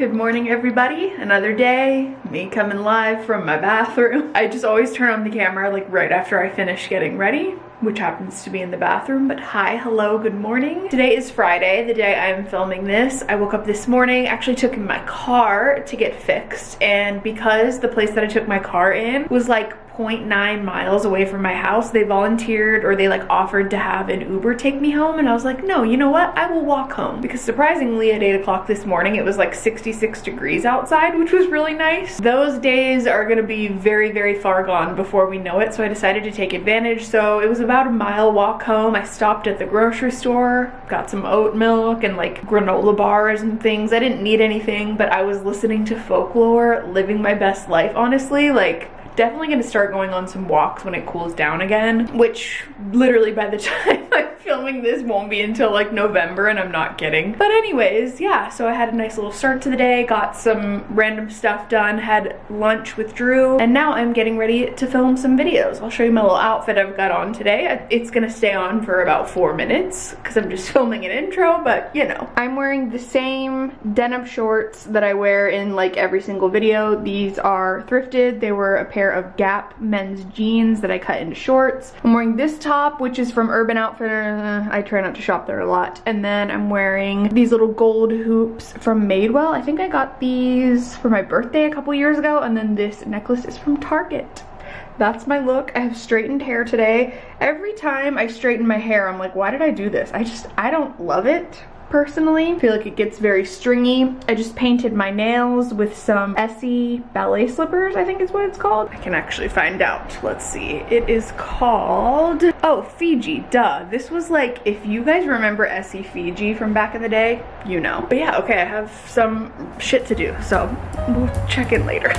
Good morning everybody, another day, me coming live from my bathroom. I just always turn on the camera like right after I finish getting ready, which happens to be in the bathroom, but hi, hello, good morning. Today is Friday, the day I'm filming this. I woke up this morning, actually took my car to get fixed, and because the place that I took my car in was like 0.9 miles away from my house, they volunteered or they like offered to have an Uber take me home and I was like, no, you know what? I will walk home. Because surprisingly at 8 o'clock this morning, it was like 66 degrees outside, which was really nice. Those days are gonna be very, very far gone before we know it, so I decided to take advantage. So it was about a mile walk home. I stopped at the grocery store, got some oat milk and like granola bars and things. I didn't need anything, but I was listening to folklore, living my best life, honestly. Like, definitely gonna start going on some walks when it cools down again, which literally by the time I'm filming this won't be until like November and I'm not kidding. But anyways, yeah, so I had a nice little start to the day, got some random stuff done, had lunch with Drew, and now I'm getting ready to film some videos. I'll show you my little outfit I've got on today. It's gonna stay on for about four minutes because I'm just filming an intro, but you know. I'm wearing the same denim shorts that I wear in like every single video. These are thrifted. They were a pair of Gap men's jeans that I cut into shorts. I'm wearing this top, which is from Urban Outfitters. I try not to shop there a lot. And then I'm wearing these little gold hoops from Madewell. I think I got these for my birthday a couple years ago. And then this necklace is from Target that's my look. I have straightened hair today. Every time I straighten my hair, I'm like, why did I do this? I just, I don't love it personally. I feel like it gets very stringy. I just painted my nails with some Essie ballet slippers, I think is what it's called. I can actually find out. Let's see. It is called, oh, Fiji, duh. This was like, if you guys remember Essie Fiji from back in the day, you know. But yeah, okay, I have some shit to do, so we'll check in later.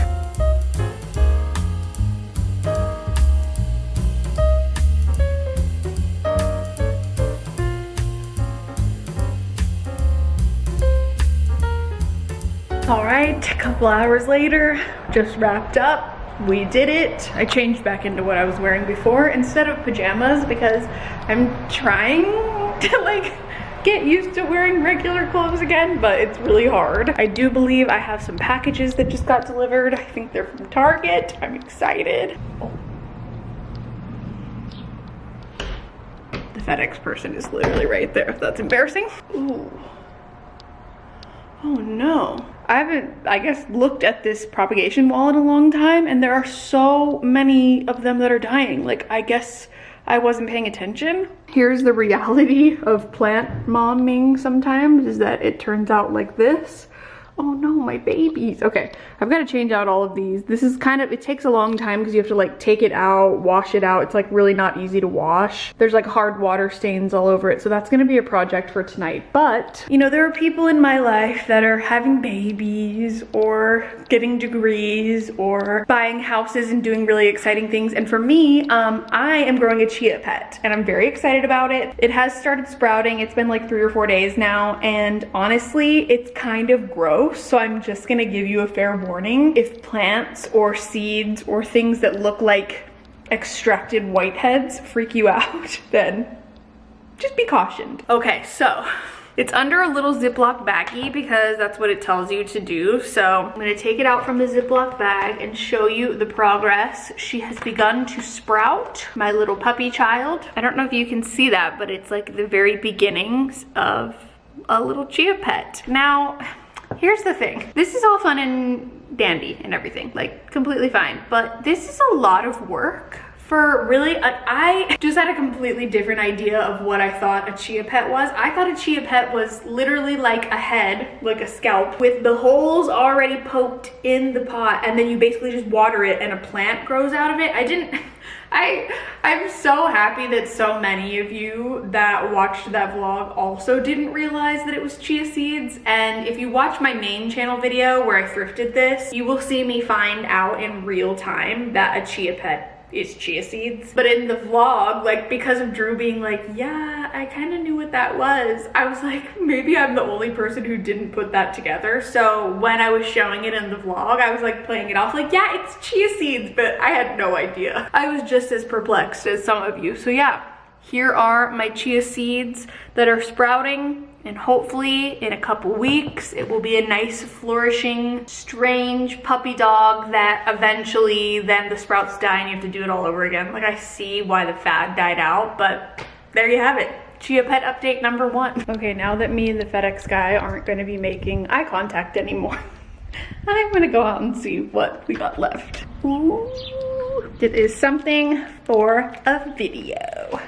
Couple hours later, just wrapped up. We did it. I changed back into what I was wearing before instead of pajamas because I'm trying to like get used to wearing regular clothes again, but it's really hard. I do believe I have some packages that just got delivered. I think they're from Target. I'm excited. The FedEx person is literally right there. That's embarrassing. Ooh. Oh no. I haven't, I guess, looked at this propagation wall in a long time and there are so many of them that are dying. Like, I guess I wasn't paying attention. Here's the reality of plant momming sometimes is that it turns out like this oh no, my babies. Okay, I've got to change out all of these. This is kind of, it takes a long time because you have to like take it out, wash it out. It's like really not easy to wash. There's like hard water stains all over it. So that's gonna be a project for tonight. But, you know, there are people in my life that are having babies or getting degrees or buying houses and doing really exciting things. And for me, um, I am growing a chia pet and I'm very excited about it. It has started sprouting. It's been like three or four days now. And honestly, it's kind of gross so I'm just gonna give you a fair warning. If plants or seeds or things that look like extracted whiteheads freak you out, then just be cautioned. Okay, so it's under a little Ziploc baggie because that's what it tells you to do. So I'm gonna take it out from the Ziploc bag and show you the progress. She has begun to sprout, my little puppy child. I don't know if you can see that, but it's like the very beginnings of a little chia pet. Now, here's the thing. This is all fun and dandy and everything, like completely fine. But this is a lot of work for really, uh, I just had a completely different idea of what I thought a chia pet was. I thought a chia pet was literally like a head, like a scalp, with the holes already poked in the pot, and then you basically just water it and a plant grows out of it. I didn't, I, I'm so happy that so many of you that watched that vlog also didn't realize that it was chia seeds. And if you watch my main channel video where I thrifted this, you will see me find out in real time that a chia pet is chia seeds. But in the vlog, like because of Drew being like, yeah, I kind of knew what that was, I was like, maybe I'm the only person who didn't put that together. So when I was showing it in the vlog, I was like playing it off like, yeah, it's chia seeds, but I had no idea. I was just as perplexed as some of you. So yeah, here are my chia seeds that are sprouting And hopefully in a couple weeks, it will be a nice, flourishing, strange puppy dog that eventually then the sprouts die and you have to do it all over again. Like I see why the fad died out, but there you have it. Chia Pet update number one. Okay, now that me and the FedEx guy aren't gonna be making eye contact anymore, I'm gonna go out and see what we got left. Ooh. It is something for a video.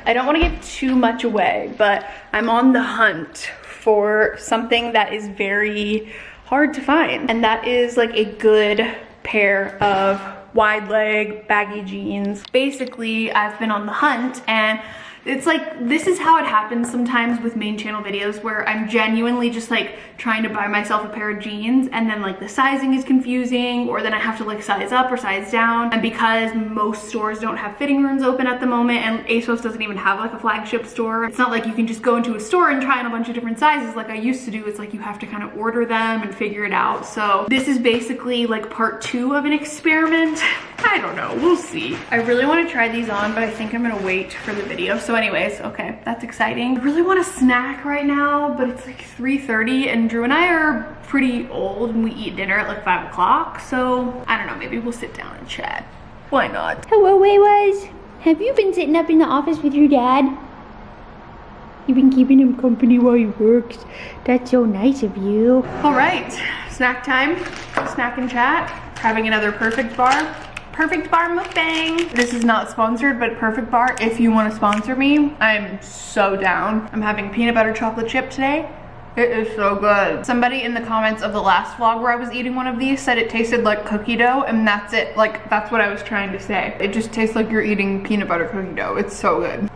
I don't want to give too much away, but I'm on the hunt for something that is very hard to find. And that is like a good pair of wide leg baggy jeans. Basically, I've been on the hunt and it's like, this is how it happens sometimes with main channel videos where I'm genuinely just like trying to buy myself a pair of jeans and then like the sizing is confusing or then I have to like size up or size down. And because most stores don't have fitting rooms open at the moment and ASOS doesn't even have like a flagship store, it's not like you can just go into a store and try on a bunch of different sizes like I used to do. It's like you have to kind of order them and figure it out. So this is basically like part two of an experiment. I don't know, we'll see. I really want to try these on, but I think I'm gonna wait for the video. So anyways, okay, that's exciting. I really want a snack right now, but it's like 3.30 and Drew and I are pretty old and we eat dinner at like five o'clock. So I don't know, maybe we'll sit down and chat. Why not? Hello, Waywaz. Have you been sitting up in the office with your dad? You've been keeping him company while he works. That's so nice of you. All right, snack time, snack and chat. Having another perfect bar. Perfect Bar mukbang. This is not sponsored, but Perfect Bar, if you want to sponsor me, I'm so down. I'm having peanut butter chocolate chip today. It is so good. Somebody in the comments of the last vlog where I was eating one of these said it tasted like cookie dough and that's it. Like, that's what I was trying to say. It just tastes like you're eating peanut butter cookie dough. It's so good.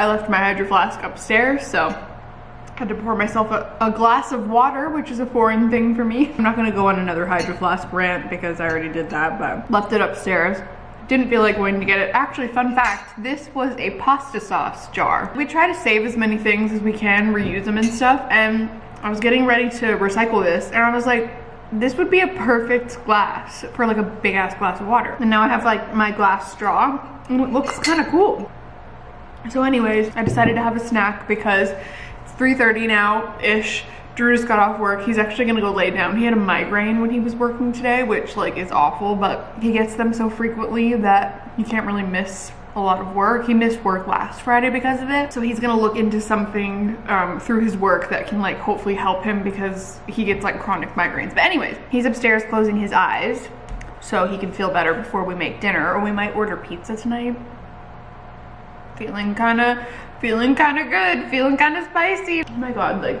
I my hydro flask upstairs, so I had to pour myself a, a, glass of water, which is a foreign thing for me. I'm not gonna go on another hydro flask rant because I already did that, but left it upstairs. Didn't feel like going to get it. Actually, fun fact, this was a pasta sauce jar. We try to save as many things as we can, reuse them and stuff, and I was getting ready to recycle this, and I was like, this would be a perfect glass for like a big ass glass of water. And now I have like my glass straw, and it looks kind of cool. So anyways, I decided to have a snack because it's 3.30 now-ish. Drew just got off work. He's actually gonna go lay down. He had a migraine when he was working today, which like is awful, but he gets them so frequently that he can't really miss a lot of work. He missed work last Friday because of it. So he's gonna look into something um, through his work that can like hopefully help him because he gets like chronic migraines. But anyways, he's upstairs closing his eyes so he can feel better before we make dinner or we might order pizza tonight feeling kind of feeling kind of good feeling kind of spicy. Oh my god like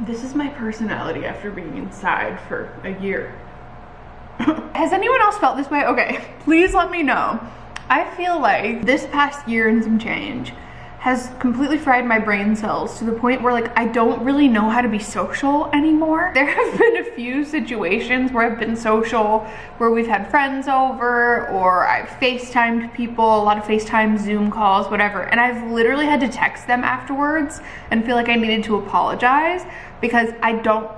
this is my personality after being inside for a year. Has anyone else felt this way? Okay please let me know. I feel like this past year and some change has completely fried my brain cells to the point where like I don't really know how to be social anymore. There have been a few situations where I've been social, where we've had friends over or I've FaceTimed people, a lot of FaceTime, Zoom calls, whatever. And I've literally had to text them afterwards and feel like I needed to apologize because I don't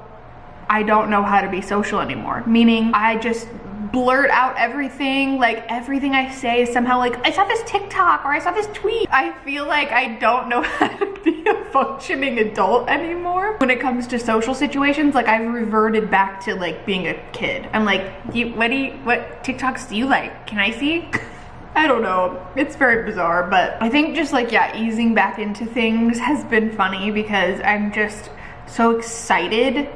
I don't know how to be social anymore. Meaning I just blurt out everything like everything I say is somehow like I saw this TikTok or I saw this tweet. I feel like I don't know how to be a functioning adult anymore. When it comes to social situations like I've reverted back to like being a kid. I'm like you, what do you what TikToks do you like? Can I see? I don't know. It's very bizarre, but I think just like, yeah, easing back into things has been funny because I'm just so excited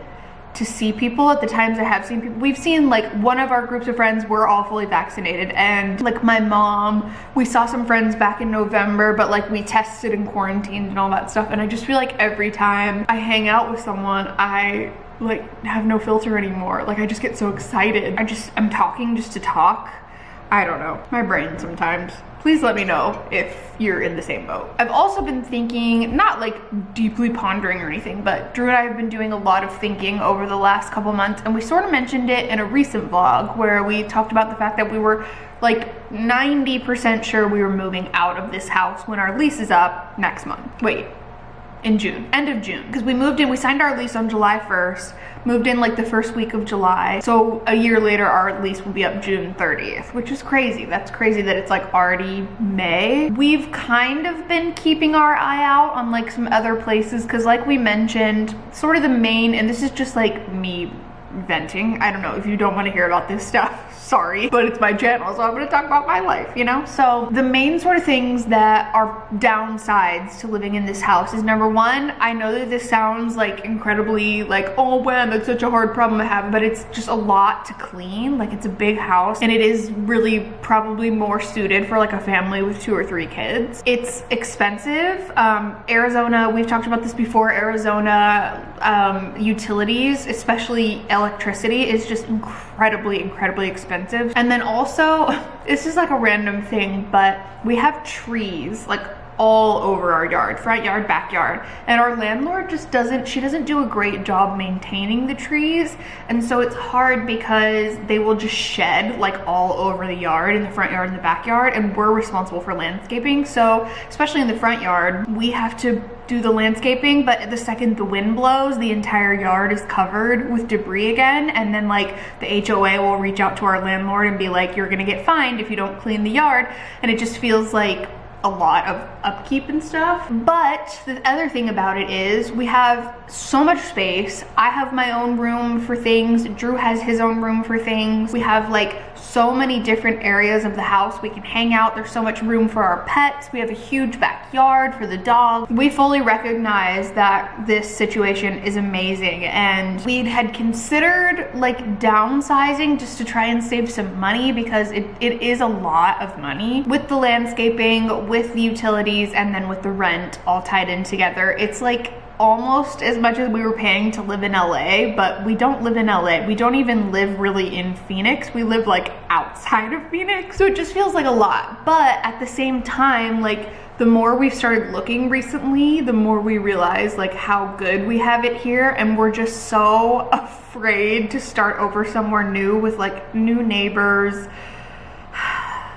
to see people at the times I have seen people. We've seen like one of our groups of friends, we're all fully vaccinated and like my mom, we saw some friends back in November, but like we tested and quarantined and all that stuff. And I just feel like every time I hang out with someone, I like have no filter anymore. Like I just get so excited. I just, I'm talking just to talk. I don't know, my brain sometimes please let me know if you're in the same boat. I've also been thinking, not like deeply pondering or anything, but Drew and I have been doing a lot of thinking over the last couple months and we sort of mentioned it in a recent vlog where we talked about the fact that we were like 90% sure we were moving out of this house when our lease is up next month. Wait, in June, end of June. Because we moved in, we signed our lease on July 1st, moved in like the first week of July. So a year later, our lease will be up June 30th, which is crazy. That's crazy that it's like already May. We've kind of been keeping our eye out on like some other places because like we mentioned, sort of the main, and this is just like me venting. I don't know if you don't want to hear about this stuff sorry, but it's my channel, so I'm gonna talk about my life, you know? So the main sort of things that are downsides to living in this house is number one, I know that this sounds like incredibly like, oh man, that's such a hard problem to have, but it's just a lot to clean. Like it's a big house and it is really probably more suited for like a family with two or three kids. It's expensive. Um, Arizona, we've talked about this before, Arizona um, utilities, especially electricity is just incredibly, incredibly expensive. And then also, this is like a random thing, but we have trees like all over our yard, front yard, backyard. And our landlord just doesn't, she doesn't do a great job maintaining the trees. And so it's hard because they will just shed like all over the yard, in the front yard and the backyard. And we're responsible for landscaping. So especially in the front yard, we have to do the landscaping, but the second the wind blows, the entire yard is covered with debris again. And then like the HOA will reach out to our landlord and be like, you're gonna get fined if you don't clean the yard. And it just feels like a lot of upkeep and stuff. But the other thing about it is we have so much space. I have my own room for things. Drew has his own room for things. We have like so many different areas of the house we can hang out. There's so much room for our pets. We have a huge backyard for the dog. We fully recognize that this situation is amazing and we had considered like downsizing just to try and save some money because it, it is a lot of money. With the landscaping, with the utilities, and then with the rent all tied in together, it's like almost as much as we were paying to live in LA, but we don't live in LA. We don't even live really in Phoenix. We live like outside of Phoenix. So it just feels like a lot. But at the same time, like the more we've started looking recently, the more we realize like how good we have it here. And we're just so afraid to start over somewhere new with like new neighbors,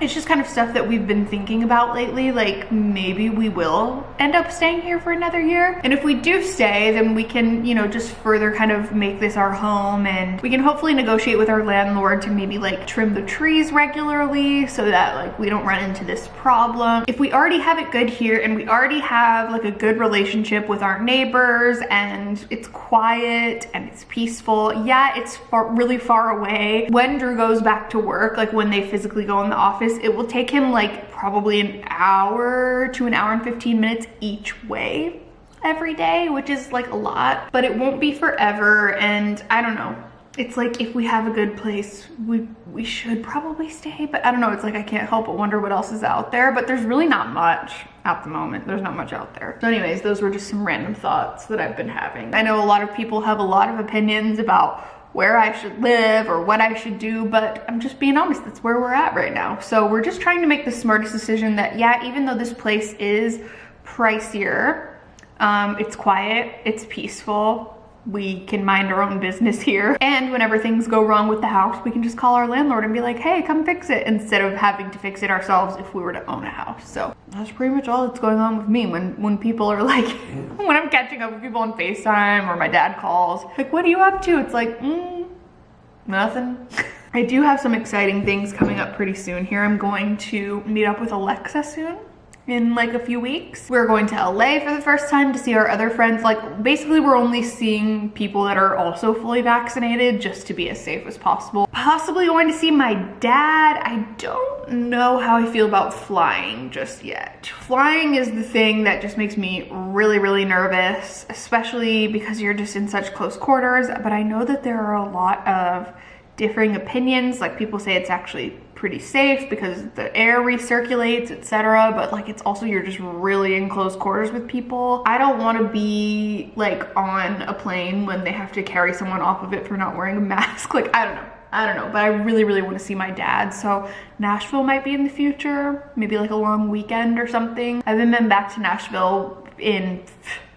it's just kind of stuff that we've been thinking about lately, like maybe we will end up staying here for another year. And if we do stay, then we can, you know, just further kind of make this our home and we can hopefully negotiate with our landlord to maybe like trim the trees regularly so that like we don't run into this problem. If we already have it good here and we already have like a good relationship with our neighbors and it's quiet and it's peaceful, yeah, it's far, really far away. When Drew goes back to work, like when they physically go in the office, office, it will take him like probably an hour to an hour and 15 minutes each way every day, which is like a lot, but it won't be forever. And I don't know, it's like if we have a good place, we, we should probably stay, but I don't know, it's like I can't help but wonder what else is out there, but there's really not much at the moment. There's not much out there. So anyways, those were just some random thoughts that I've been having. I know a lot of people have a lot of opinions about where I should live or what I should do, but I'm just being honest, that's where we're at right now. So we're just trying to make the smartest decision that, yeah, even though this place is pricier, um, it's quiet, it's peaceful, we can mind our own business here. And whenever things go wrong with the house, we can just call our landlord and be like, hey, come fix it, instead of having to fix it ourselves if we were to own a house. So that's pretty much all that's going on with me when, when people are like, when I'm catching up with people on FaceTime or my dad calls, like, what are you up to? It's like, mm, nothing. I do have some exciting things coming up pretty soon here. I'm going to meet up with Alexa soon in like a few weeks. We're going to LA for the first time to see our other friends. Like basically we're only seeing people that are also fully vaccinated just to be as safe as possible. Possibly going to see my dad. I don't know how I feel about flying just yet. Flying is the thing that just makes me really, really nervous, especially because you're just in such close quarters. But I know that there are a lot of differing opinions. Like people say it's actually pretty safe because the air recirculates, etc. But like it's also you're just really in close quarters with people. I don't want to be like on a plane when they have to carry someone off of it for not wearing a mask. Like I don't know. I don't know, but I really, really want to see my dad. So Nashville might be in the future, maybe like a long weekend or something. I haven't been back to Nashville in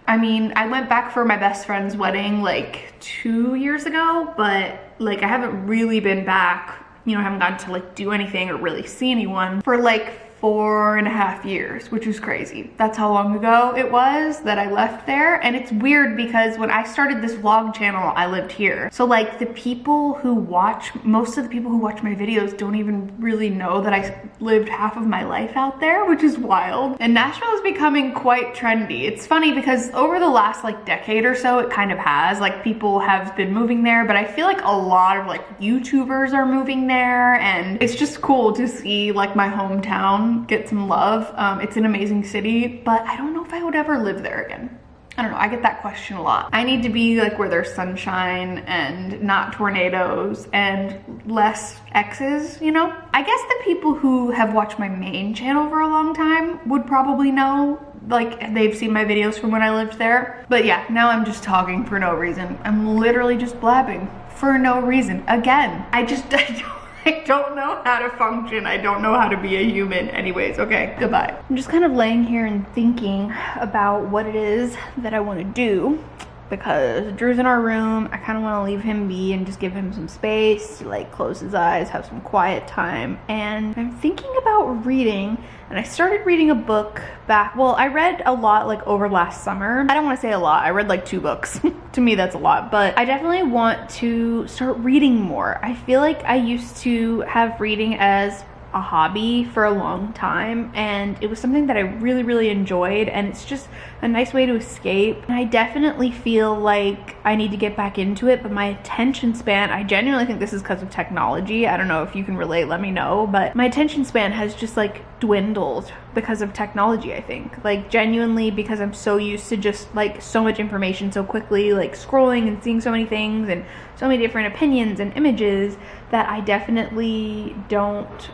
I mean, I went back for my best friend's wedding like two years ago, but like I haven't really been back, you know, I haven't gotten to like do anything or really see anyone for like four and a half years, which is crazy. That's how long ago it was that I left there. And it's weird because when I started this vlog channel, I lived here. So like the people who watch, most of the people who watch my videos don't even really know that I lived half of my life out there, which is wild. And Nashville is becoming quite trendy. It's funny because over the last like decade or so, it kind of has. Like people have been moving there, but I feel like a lot of like YouTubers are moving there and it's just cool to see like my hometown get some love. Um, it's an amazing city, but I don't know if I would ever live there again. I don't know, I get that question a lot. I need to be like where there's sunshine and not tornadoes and less exes, you know? I guess the people who have watched my main channel for a long time would probably know like they've seen my videos from when I lived there. But yeah, now I'm just talking for no reason. I'm literally just blabbing for no reason. Again, I just, I I don't know how to function. I don't know how to be a human. Anyways, okay, goodbye. I'm just kind of laying here and thinking about what it is that I want to do because Drew's in our room. I kind of want to leave him be and just give him some space to like close his eyes, have some quiet time. And I'm thinking about reading and I started reading a book back, well, I read a lot like over last summer. I don't want to say a lot. I read like two books. to me, that's a lot, but I definitely want to start reading more. I feel like I used to have reading as a hobby for a long time and it was something that I really really enjoyed and it's just a nice way to escape. And I definitely feel like I need to get back into it but my attention span I genuinely think this is because of technology I don't know if you can relate let me know but my attention span has just like dwindled because of technology I think. Like genuinely because I'm so used to just like so much information so quickly like scrolling and seeing so many things and so many different opinions and images that I definitely don't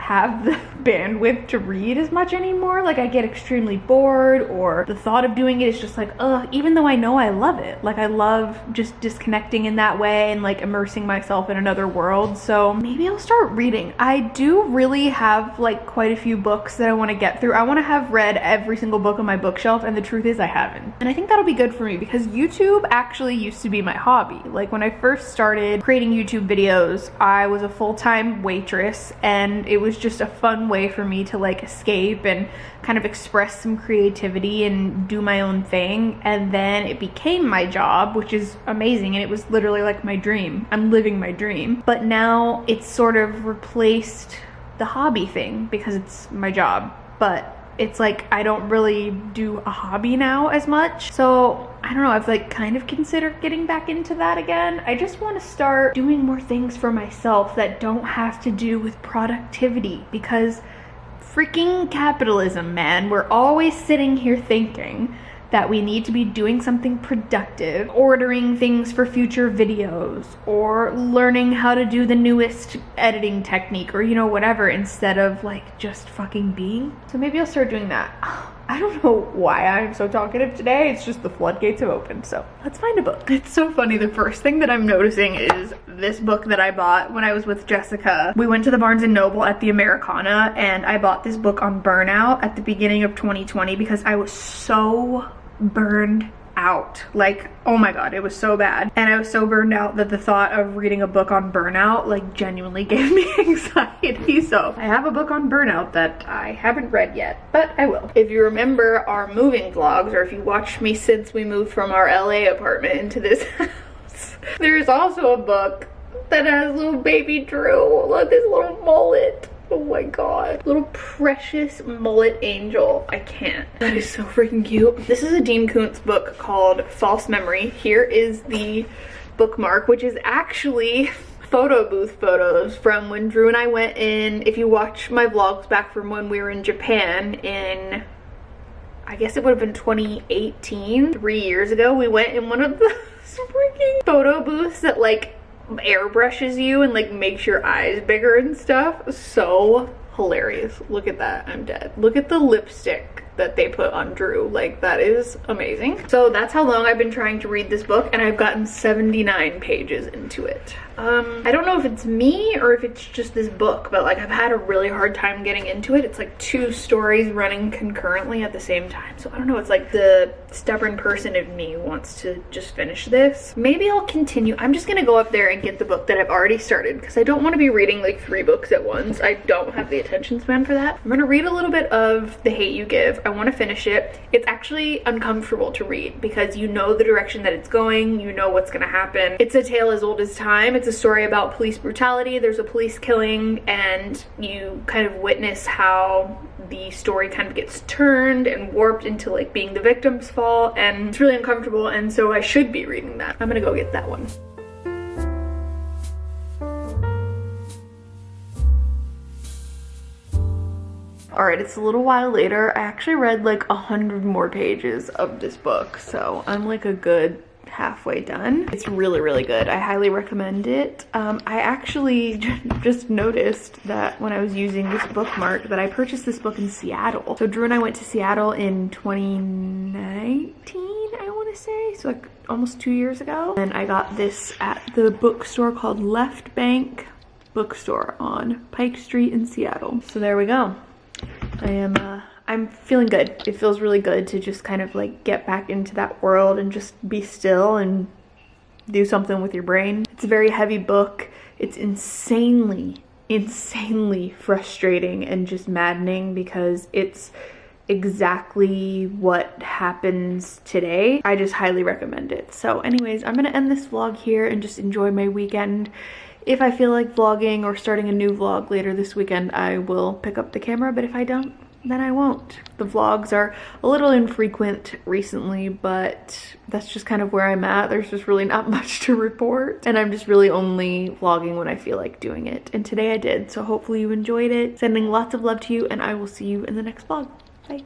have the bandwidth to read as much anymore. Like I get extremely bored or the thought of doing it is just like, ugh, even though I know I love it. Like I love just disconnecting in that way and like immersing myself in another world. So maybe I'll start reading. I do really have like quite a few books that I want to get through. I want to have read every single book on my bookshelf and the truth is I haven't. And I think that'll be good for me because YouTube actually used to be my hobby. Like when I first started creating YouTube videos, I was a full-time waitress and it was was just a fun way for me to like escape and kind of express some creativity and do my own thing. And then it became my job, which is amazing. And it was literally like my dream. I'm living my dream. But now it's sort of replaced the hobby thing because it's my job. But it's like I don't really do a hobby now as much. So I don't know, I've like kind of considered getting back into that again. I just want to start doing more things for myself that don't have to do with productivity because freaking capitalism, man. We're always sitting here thinking that we need to be doing something productive, ordering things for future videos, or learning how to do the newest editing technique, or you know, whatever, instead of like just fucking being. So maybe I'll start doing that. I don't know why I'm so talkative today. It's just the floodgates have opened. So let's find a book. It's so funny. The first thing that I'm noticing is this book that I bought when I was with Jessica. We went to the Barnes & Noble at the Americana and I bought this book on burnout at the beginning of 2020 because I was so burned out. Like, oh my god, it was so bad. And I was so burned out that the thought of reading a book on burnout like genuinely gave me anxiety. So I have a book on burnout that I haven't read yet, but I will. If you remember our moving vlogs or if you watched me since we moved from our LA apartment into this house, there's also a book that has little baby Drew, look this little mullet. Oh my god. Little precious mullet angel. I can't. That is so freaking cute. This is a Dean Koontz book called False Memory. Here is the bookmark, which is actually photo booth photos from when Drew and I went in. If you watch my vlogs back from when we were in Japan in I guess it would have been 2018, three years ago, we went in one of the freaking photo booths that like airbrushes you and like makes your eyes bigger and stuff. So hilarious. Look at that. I'm dead. Look at the lipstick that they put on Drew. Like that is amazing. So that's how long I've been trying to read this book and I've gotten 79 pages into it. Um, I don't know if it's me or if it's just this book, but like I've had a really hard time getting into it. It's like two stories running concurrently at the same time. So I don't know, it's like the stubborn person of me wants to just finish this. Maybe I'll continue. I'm just gonna go up there and get the book that I've already started because I don't want to be reading like three books at once. I don't have the attention span for that. I'm gonna read a little bit of The Hate You Give. I want to finish it. It's actually uncomfortable to read because you know the direction that it's going, you know what's gonna happen. It's a tale as old as time. It's a story about police brutality. There's a police killing and you kind of witness how the story kind of gets turned and warped into like being the victim's fault and it's really uncomfortable and so I should be reading that. I'm gonna go get that one. All right, it's a little while later. I actually read like a hundred more pages of this book, so I'm like a good halfway done. It's really, really good. I highly recommend it. Um, I actually just noticed that when I was using this bookmark that I purchased this book in Seattle. So Drew and I went to Seattle in 2019, I want to say. So like almost two years ago. And I got this at the bookstore called Left Bank Bookstore on Pike Street in Seattle. So there we go. I am uh, I'm feeling good. It feels really good to just kind of like get back into that world and just be still and do something with your brain. It's a very heavy book. It's insanely, insanely frustrating and just maddening because it's exactly what happens today. I just highly recommend it. So anyways, I'm gonna end this vlog here and just enjoy my weekend. If I feel like vlogging or starting a new vlog later this weekend, I will pick up the camera, but if I don't, then I won't. The vlogs are a little infrequent recently, but that's just kind of where I'm at. There's just really not much to report, and I'm just really only vlogging when I feel like doing it. And today I did, so hopefully you enjoyed it. Sending lots of love to you, and I will see you in the next vlog. Bye.